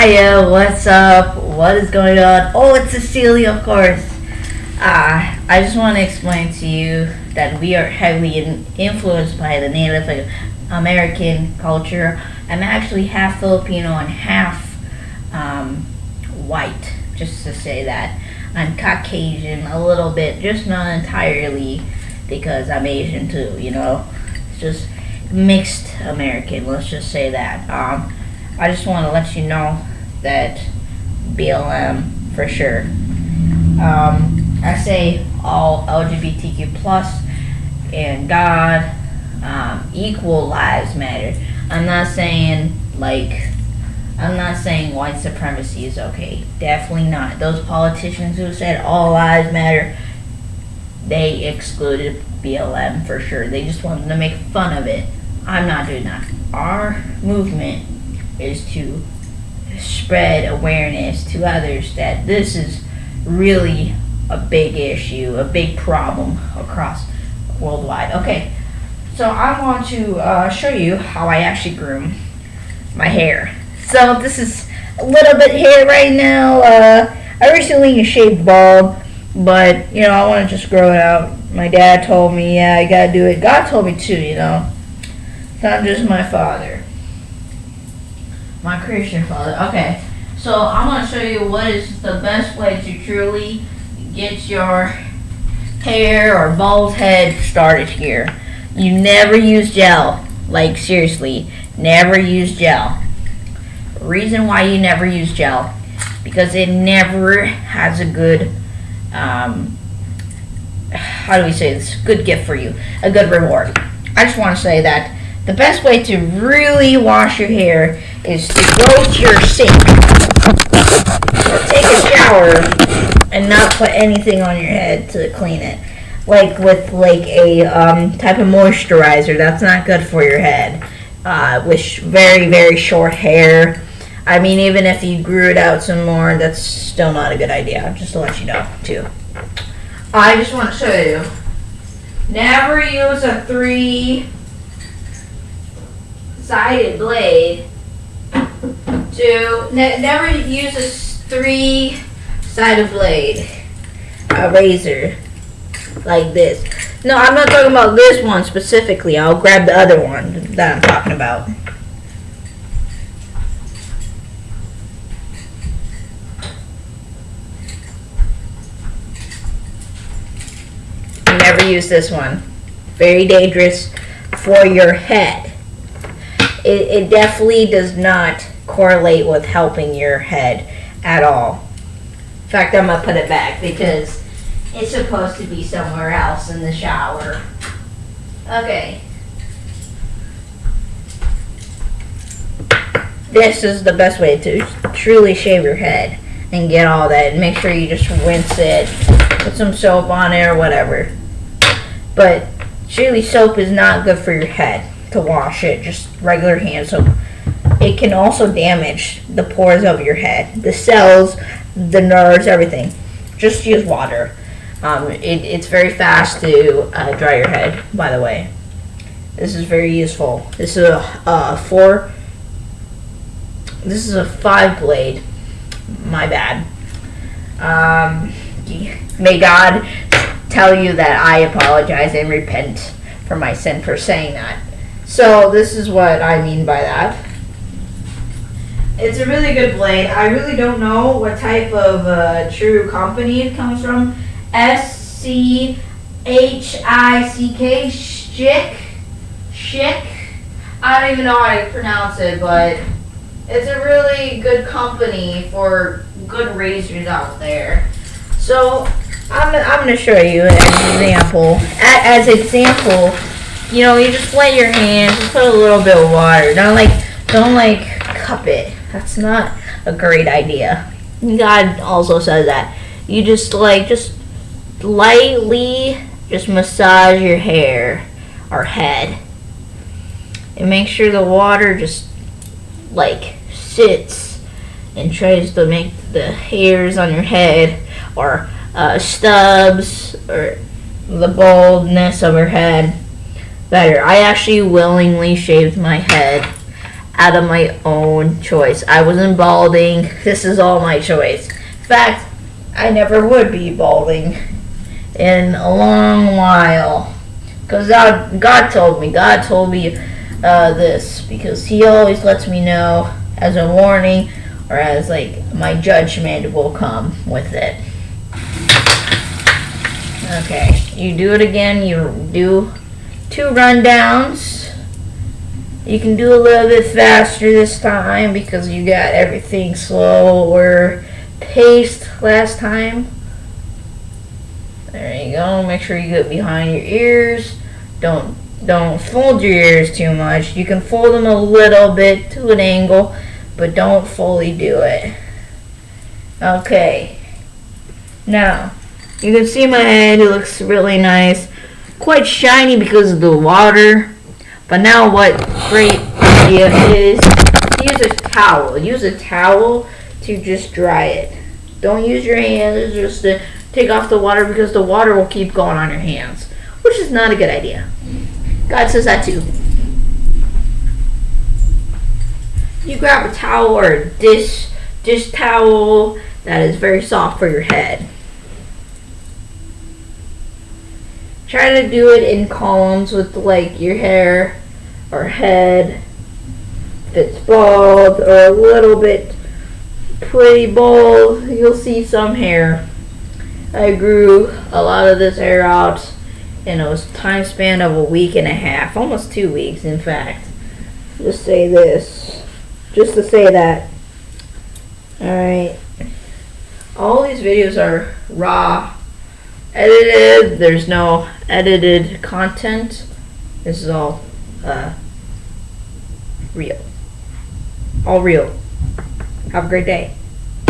Hiya, what's up? What is going on? Oh, it's Cecilia, of course. Uh, I just want to explain to you that we are heavily in, influenced by the Native American culture. I'm actually half Filipino and half um, white, just to say that. I'm Caucasian a little bit, just not entirely because I'm Asian too, you know. It's just mixed American, let's just say that. Um, I just want to let you know that BLM for sure. Um, I say all LGBTQ plus and God um, equal lives matter. I'm not saying like I'm not saying white supremacy is okay. Definitely not. Those politicians who said all lives matter, they excluded BLM for sure. They just wanted to make fun of it. I'm not doing that. Our movement is to spread awareness to others that this is really a big issue, a big problem across worldwide. Okay, so I want to uh, show you how I actually groom my hair. So this is a little bit hair right now. Uh, I recently shaved bald, but you know I want to just grow it out. My dad told me, yeah, I gotta do it. God told me too, you know. Not just my father my Christian father. Okay, so I'm going to show you what is the best way to truly get your hair or bald head started here. You never use gel. Like, seriously, never use gel. Reason why you never use gel, because it never has a good, um, how do we say this, good gift for you, a good reward. I just want to say that the best way to really wash your hair is to go to your sink take a shower and not put anything on your head to clean it. Like with like a um, type of moisturizer, that's not good for your head. Uh, with very very short hair, I mean even if you grew it out some more, that's still not a good idea. Just to let you know too. I just want to show you. Never use a three sided blade to ne never use a three sided blade a razor like this. No I'm not talking about this one specifically. I'll grab the other one that I'm talking about. Never use this one. Very dangerous for your head. It, it definitely does not correlate with helping your head at all. In fact, I'm going to put it back because it's supposed to be somewhere else in the shower. Okay. This is the best way to truly shave your head and get all that. Make sure you just rinse it, put some soap on it or whatever. But truly soap is not good for your head to wash it, just regular hand soap. It can also damage the pores of your head, the cells, the nerves, everything. Just use water. Um, it, it's very fast to uh, dry your head, by the way. This is very useful. This is a uh, four. This is a five blade. My bad. Um, may God tell you that I apologize and repent for my sin for saying that. So this is what I mean by that. It's a really good blade. I really don't know what type of uh, true company it comes from. S C H I C K Schick Schick. I don't even know how to pronounce it, but it's a really good company for good razors out there. So I'm, I'm going to show you an example. As, example, you know, you just wet your hands, just put a little bit of water. Don't like, don't like cup it. That's not a great idea. God also says that. You just like, just lightly just massage your hair or head. And make sure the water just like sits and tries to make the hairs on your head or uh, stubs or the baldness of your head better. I actually willingly shaved my head out of my own choice. I wasn't balding. This is all my choice. In fact, I never would be balding in a long while. Because God, told me. God told me uh, this because He always lets me know as a warning or as like my judgment will come with it. Okay, you do it again. You do two rundowns. You can do a little bit faster this time because you got everything slower paced last time. There you go. Make sure you get behind your ears. Don't don't fold your ears too much. You can fold them a little bit to an angle, but don't fully do it. Okay. Now, you can see my head. It looks really nice. Quite shiny because of the water. But now what great idea is use a towel. Use a towel to just dry it. Don't use your hands just to take off the water because the water will keep going on your hands, which is not a good idea. God says that too. You grab a towel or a dish dish towel that is very soft for your head. Try to do it in columns with like your hair or head. If it's bald or a little bit pretty bald, you'll see some hair. I grew a lot of this hair out in a time span of a week and a half, almost two weeks, in fact. Just say this, just to say that. Alright. All these videos are raw, edited. There's no edited content. This is all uh, real. All real. Have a great day.